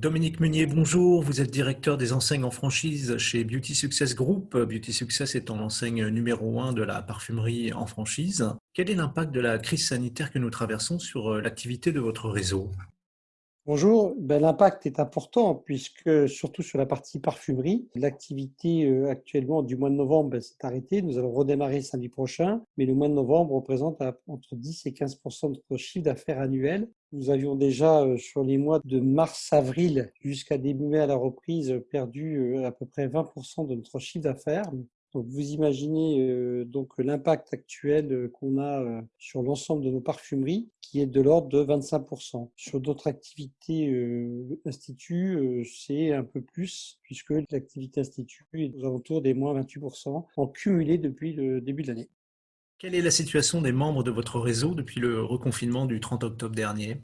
Dominique Meunier, bonjour. Vous êtes directeur des enseignes en franchise chez Beauty Success Group. Beauty Success étant l'enseigne numéro un de la parfumerie en franchise. Quel est l'impact de la crise sanitaire que nous traversons sur euh, l'activité de votre réseau? Bonjour, ben, l'impact est important puisque surtout sur la partie parfumerie, l'activité euh, actuellement du mois de novembre ben, s'est arrêtée. Nous allons redémarrer samedi prochain, mais le mois de novembre représente entre 10 et 15% de notre chiffre d'affaires annuel. Nous avions déjà euh, sur les mois de mars-avril jusqu'à début mai à la reprise perdu euh, à peu près 20% de notre chiffre d'affaires. Donc vous imaginez euh, donc l'impact actuel euh, qu'on a euh, sur l'ensemble de nos parfumeries qui est de l'ordre de 25%. Sur d'autres activités instituts, c'est un peu plus puisque l'activité institut est aux alentours des moins 28% en cumulé depuis le début de l'année. Quelle est la situation des membres de votre réseau depuis le reconfinement du 30 octobre dernier?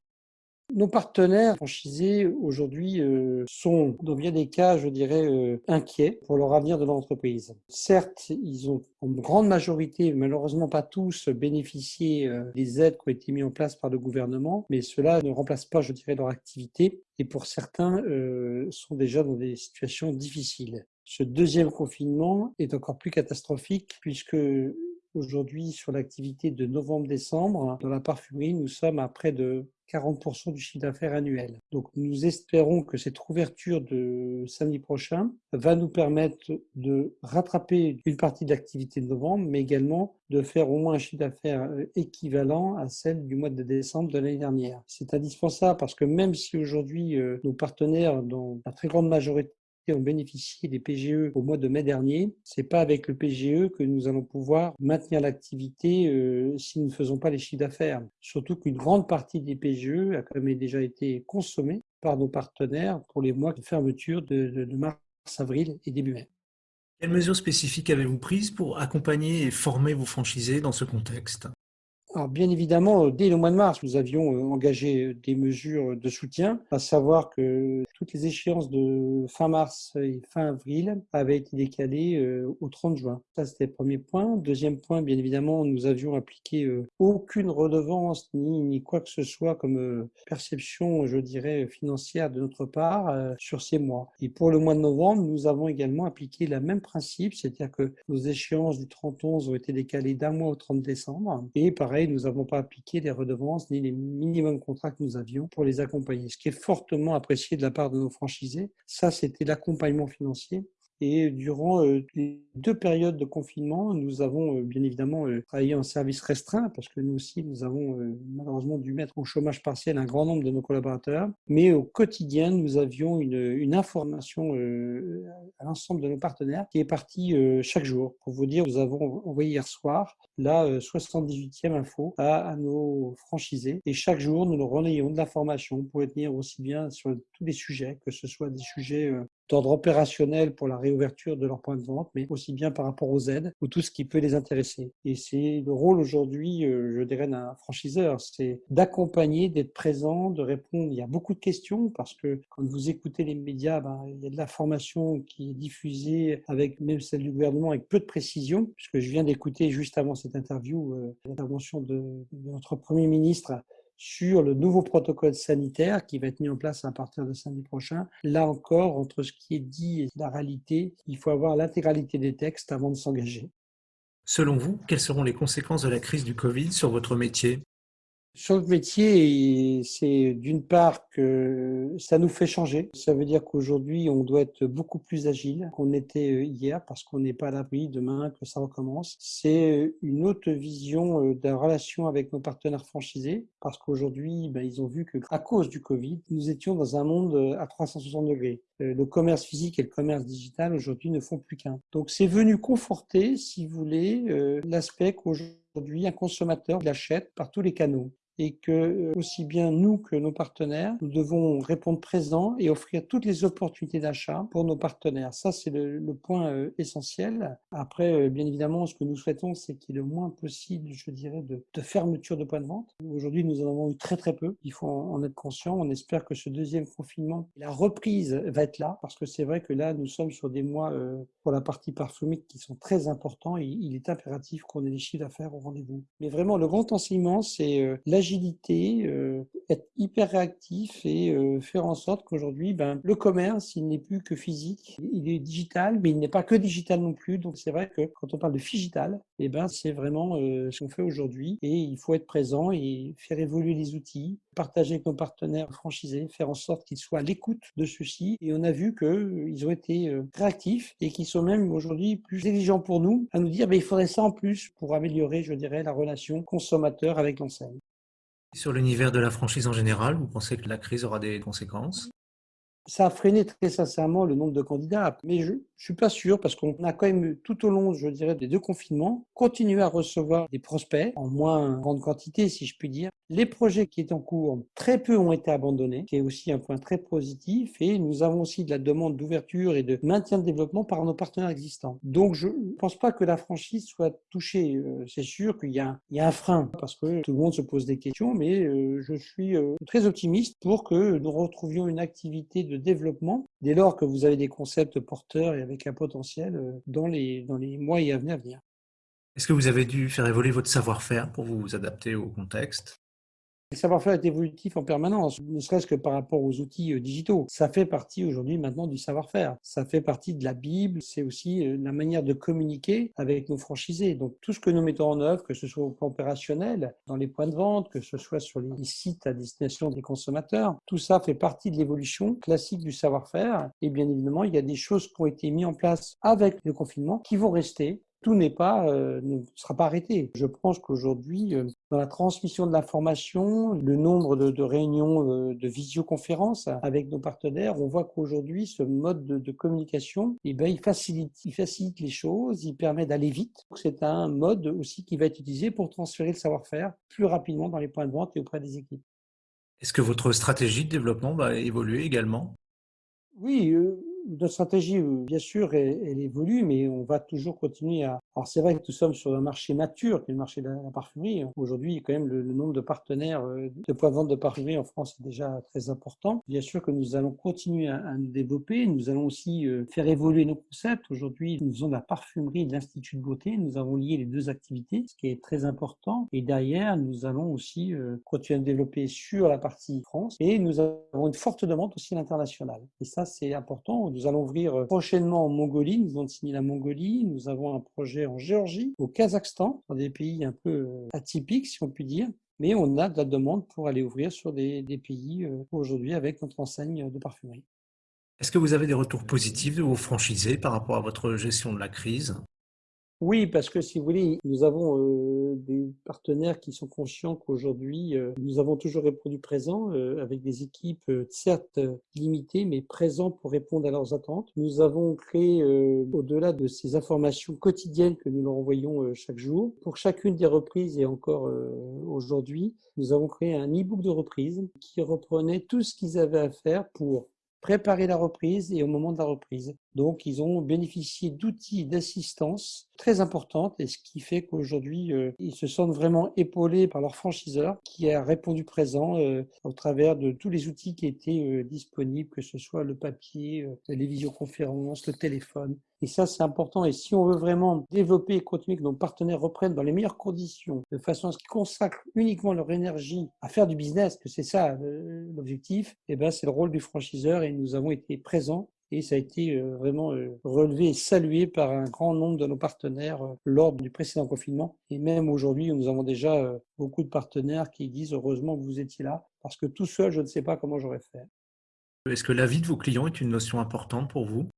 Nos partenaires franchisés aujourd'hui euh, sont dans bien des cas, je dirais, euh, inquiets pour leur avenir de l'entreprise. Certes, ils ont en grande majorité, malheureusement pas tous, bénéficié euh, des aides qui ont été mises en place par le gouvernement, mais cela ne remplace pas, je dirais, leur activité et pour certains sont déjà dans des situations difficiles. Ce deuxième confinement est encore plus catastrophique puisque aujourd'hui sur l'activité de novembre-décembre, dans la parfumerie, nous sommes à près de 40% du chiffre d'affaires annuel. Donc nous espérons que cette ouverture de samedi prochain va nous permettre de rattraper une partie de l'activité de novembre, mais également de faire au moins un chiffre d'affaires euh, équivalent à celle du mois de décembre de l'année dernière. C'est indispensable parce que même si aujourd'hui euh, nos partenaires, dans la très grande majorité, ont bénéficié des PGE au mois de mai dernier. C'est pas avec le PGE que nous allons pouvoir maintenir l'activité euh, si nous ne faisons pas les chiffres d'affaires. Surtout qu'une grande partie des PGE a quand même déjà été consommée par nos partenaires pour les mois de fermeture de, de mars, avril et début mai. Quelles mesures spécifiques avez-vous prises pour accompagner et former vos franchisés dans ce contexte? Alors bien évidemment, dès le mois de mars, nous avions euh, engagé des mesures de soutien, à savoir que toutes les échéances de fin mars et fin avril avaient été décalées euh, au 30 juin. Ça, c'était le premier point. Deuxième point, bien évidemment, nous avions appliqué euh, aucune redevance ni, quoi que ce soit comme perception, je dirais, financière de notre part sur ces mois. Et pour le mois de novembre, nous avons également appliqué le même principe, c'est-à-dire que nos échéances du 30-11 ont été décalées d'un mois au 30 décembre. Et pareil, nous n'avons pas appliqué les redevances ni les minimums contrats que nous avions pour les accompagner. Ce qui est fortement apprécié de la part de nos franchisés, ça c'était l'accompagnement financier et durant les deux périodes de confinement, nous avons bien évidemment travaillé en service restreint parce que nous aussi, nous avons malheureusement dû mettre au chômage partiel un grand nombre de nos collaborateurs. Mais au quotidien, nous avions une, information à l'ensemble de nos partenaires qui est partie chaque jour. Pour vous dire, nous avons envoyé hier soir la 78e info à, nos franchisés et chaque jour, nous nous relayons de l'information pour tenir aussi bien sur tous les sujets, que ce soit des sujets d'ordre opérationnel pour la réouverture de leur point de vente, mais aussi bien par rapport aux aides ou tout ce qui peut les intéresser. Et c'est le rôle aujourd'hui, euh, je dirais, d'un franchiseur, c'est d'accompagner, d'être présent, de répondre. Il y a beaucoup de questions parce que quand vous écoutez les médias, ben, il y a de l'information qui est diffusée avec même celle du gouvernement avec peu de précision, puisque je viens d'écouter juste avant cette interview euh, l'intervention de notre Premier ministre sur le nouveau protocole sanitaire qui va être mis en place à partir de samedi prochain. Là encore, entre ce qui est dit et la réalité, il faut avoir l'intégralité des textes avant de s'engager. Selon vous, quelles seront les conséquences de la crise du Covid sur votre métier? Sur le métier, c'est d'une part que ça nous fait changer. Ça veut dire qu'aujourd'hui, on doit être beaucoup plus agile qu'on était euh, hier parce qu'on n'est pas à l'abri demain que ça recommence. C'est une autre vision euh, de la relation avec nos partenaires franchisés parce qu'aujourd'hui, ben, ils ont vu que à cause du Covid, nous étions dans un monde euh, à 360 degrés. Le commerce physique et le commerce digital aujourd'hui ne font plus qu'un. Donc c'est venu conforter, si vous voulez, l'aspect qu'aujourd'hui un consommateur l'achète par tous les canaux et que euh, aussi bien nous que nos partenaires, nous devons répondre présent et offrir toutes les opportunités d'achat pour nos partenaires. Ça, c'est le, point euh, essentiel. Après, euh, bien évidemment, ce que nous souhaitons, c'est qu'il y ait le moins possible, je dirais, de, de fermeture de points de vente. Aujourd'hui, nous en avons eu très très peu. Il faut en être conscient. On espère que ce deuxième confinement, la reprise va être là, parce que c'est vrai que là, nous sommes sur des mois pour la partie parfumique qui sont très importants et il est impératif qu'on ait des chiffres d'affaires au rendez-vous. Mais vraiment, le grand enseignement, c'est l'agilité, euh, être hyper réactif et euh, faire en sorte qu'aujourd'hui, ben, le commerce, il n'est plus que physique, il est digital, mais il n'est pas que digital non plus. Donc c'est vrai que quand on parle de digital, eh ben, c'est vraiment euh, ce qu'on fait aujourd'hui et il faut être présent et faire évoluer les outils, partager avec nos partenaires franchisés, faire en sorte qu'ils soient à l'écoute de ceux-ci. Et on a vu qu'ils ont été réactifs et qu'ils sont même aujourd'hui plus exigeants pour nous à nous dire ben, il faudrait ça en plus pour améliorer, je dirais, la relation consommateur avec l'enseigne. Sur l'univers de la franchise en général, vous pensez que la crise aura des conséquences? Ça a freiné très sincèrement le nombre de candidats, mais je ne suis pas sûr parce qu'on a quand même tout au long, je dirais, des deux confinements, continué à recevoir des prospects en moins grande quantité, si je puis dire. Les projets qui étaient en cours, très peu ont été abandonnés, qui est aussi un point très positif, et nous avons aussi de la demande d'ouverture et de maintien de développement par nos partenaires existants. Donc je ne pense pas que la franchise soit touchée. Euh, c'est sûr qu'il y, a un frein parce que tout le monde se pose des questions, mais euh, je suis euh, très optimiste pour que nous retrouvions une activité de développement dès lors que vous avez des concepts porteurs avec un potentiel euh, dans les, dans les mois et années à venir. Est-ce que vous avez dû faire évoluer votre savoir-faire pour vous adapter au contexte? Le savoir-faire est évolutif en permanence, ne serait-ce que par rapport aux outils euh, digitaux. Ça fait partie aujourd'hui maintenant du savoir-faire. Ça fait partie de la Bible. C'est aussi euh, la manière de communiquer avec nos franchisés. Donc tout ce que nous mettons en œuvre, que ce soit au plan opérationnel, dans les points de vente, que ce soit sur les sites à destination des consommateurs, tout ça fait partie de l'évolution classique du savoir-faire. Et bien évidemment, il y a des choses qui ont été mises en place avec le confinement qui vont rester tout n'est pas, euh, ne sera pas arrêté. Je pense qu'aujourd'hui, euh, dans la transmission de l'information, le nombre de, réunions euh, de visioconférences avec nos partenaires, on voit qu'aujourd'hui, ce mode de, communication, eh ben, il, facilite, il facilite les choses, il permet d'aller vite. C'est un mode aussi qui va être utilisé pour transférer le savoir-faire plus rapidement dans les points de vente et auprès des équipes. Est-ce que votre stratégie de développement va évoluer également? Oui, notre stratégie, euh, bien sûr, elle, évolue, mais on va toujours continuer à. Alors, c'est vrai que nous sommes sur un marché mature, qui est le marché de la, parfumerie. Aujourd'hui, quand même, le, nombre de partenaires euh, de points de vente de parfumerie en France est déjà très important. Bien sûr que nous allons continuer à, nous développer. Nous allons aussi euh, faire évoluer nos concepts. Aujourd'hui, nous de la parfumerie de l'Institut de beauté. Nous avons lié les deux activités, ce qui est très important. Et derrière, nous allons aussi continuer à développer sur la partie France. Et nous avons une forte demande aussi à l'international. Et ça, c'est important nous allons ouvrir euh, prochainement en Mongolie. Nous avons signé la Mongolie. Nous avons un projet en Géorgie, au Kazakhstan, dans des pays un peu euh, atypiques, si on peut dire. Mais on a de la demande pour aller ouvrir sur des, pays euh, aujourd'hui avec notre enseigne de parfumerie. Est-ce que vous avez des retours positifs de vos franchisés par rapport à votre gestion de la crise? Oui, parce que si vous voulez, nous avons des partenaires qui sont conscients qu'aujourd'hui, nous avons toujours répondu présent euh, avec des équipes certes limitées, mais présents pour répondre à leurs attentes. Nous avons créé, au-delà de ces informations quotidiennes que nous leur envoyons chaque jour, pour chacune des reprises et encore aujourd'hui, nous avons créé un e-book de reprise qui reprenait tout ce qu'ils avaient à faire pour préparer la reprise et au moment de la reprise. Donc, ils ont bénéficié d'outils d'assistance très importantes et ce qui fait qu'aujourd'hui, euh, ils se sentent vraiment épaulés par leur franchiseur qui a répondu présent euh, au travers de tous les outils qui étaient euh, disponibles, que ce soit le papier, les visioconférences, le téléphone. Et ça, c'est important. Et si on veut vraiment développer et continuer que nos partenaires reprennent dans les meilleures conditions, de façon à ce qu'ils consacrent uniquement leur énergie à faire du business, que c'est ça l'objectif, eh ben, c'est le rôle du franchiseur et nous avons été présents et ça a été euh, vraiment euh, relevé et salué par un grand nombre de nos partenaires euh, lors du précédent confinement. Et même aujourd'hui, nous avons déjà beaucoup de partenaires qui disent heureusement que vous étiez là, parce que tout seul, je ne sais pas comment j'aurais fait. Est-ce que l'avis de vos clients est une notion importante pour vous?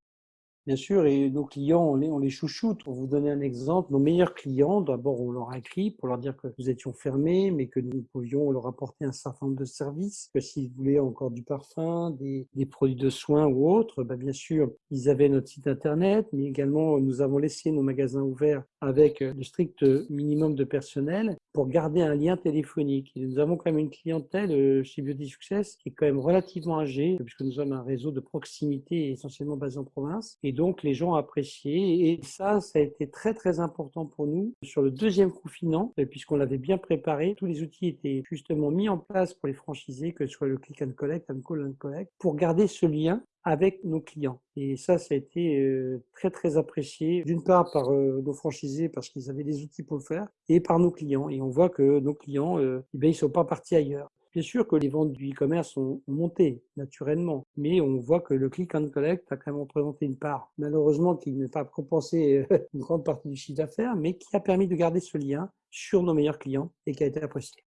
Bien sûr, et nos clients, on les, on chouchoute. Pour vous donner un exemple, nos meilleurs clients, d'abord, on leur a écrit pour leur dire que nous étions fermés, mais que nous pouvions leur apporter un certain nombre de services, que s'ils voulaient encore du parfum, des, produits de soins ou autres, ben bien sûr, ils avaient notre site internet, mais également, nous avons laissé nos magasins ouverts avec le strict minimum de personnel pour garder un lien téléphonique. Nous avons quand même une clientèle euh, chez Beauty qui est quand même relativement âgée, puisque nous sommes un réseau de proximité essentiellement basé en province. Et donc, les gens ont apprécié. Et ça, ça a été très, très important pour nous. Sur le deuxième confinement, euh, puisqu'on l'avait bien préparé, tous les outils étaient justement mis en place pour les franchisés, que ce soit le click and collect, un call and collect, pour garder ce lien avec nos clients. Et ça, ça a été très très apprécié, d'une part par nos franchisés parce qu'ils avaient des outils pour le faire, et par nos clients. Et on voit que nos clients, eh ils ne sont pas partis ailleurs. Bien sûr que les ventes du e-commerce ont monté naturellement, mais on voit que le click and collect a quand même représenté une part, malheureusement qui n'est pas compensé une grande partie du chiffre d'affaires, mais qui a permis de garder ce lien sur nos meilleurs clients et qui a été apprécié.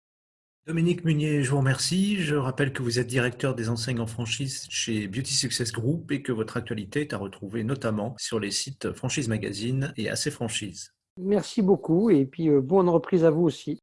Dominique Munier, je vous remercie. Je rappelle que vous êtes directeur des enseignes en franchise chez Beauty Success Group et que votre actualité est à retrouver notamment sur les sites Franchise Magazine et AC Franchise. Merci beaucoup et puis euh, bonne reprise à vous aussi.